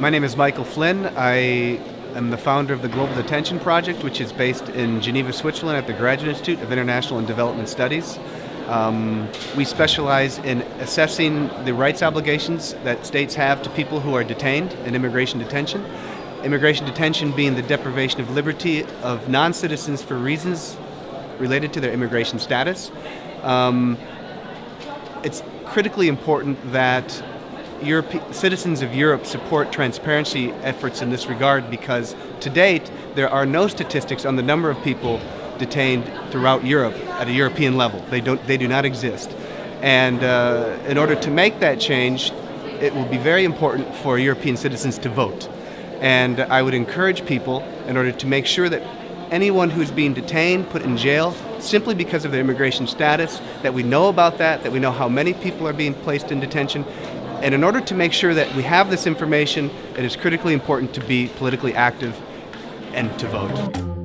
My name is Michael Flynn. I am the founder of the Global Detention Project, which is based in Geneva, Switzerland at the Graduate Institute of International and Development Studies. Um, we specialize in assessing the rights obligations that states have to people who are detained in immigration detention. Immigration detention being the deprivation of liberty of non-citizens for reasons related to their immigration status. Um, it's critically important that Europe, citizens of Europe support transparency efforts in this regard because to date there are no statistics on the number of people detained throughout Europe at a European level. They, don't, they do not exist. And uh, in order to make that change, it will be very important for European citizens to vote. And I would encourage people, in order to make sure that anyone who's being detained, put in jail, simply because of their immigration status, that we know about that, that we know how many people are being placed in detention, and in order to make sure that we have this information, it is critically important to be politically active and to vote.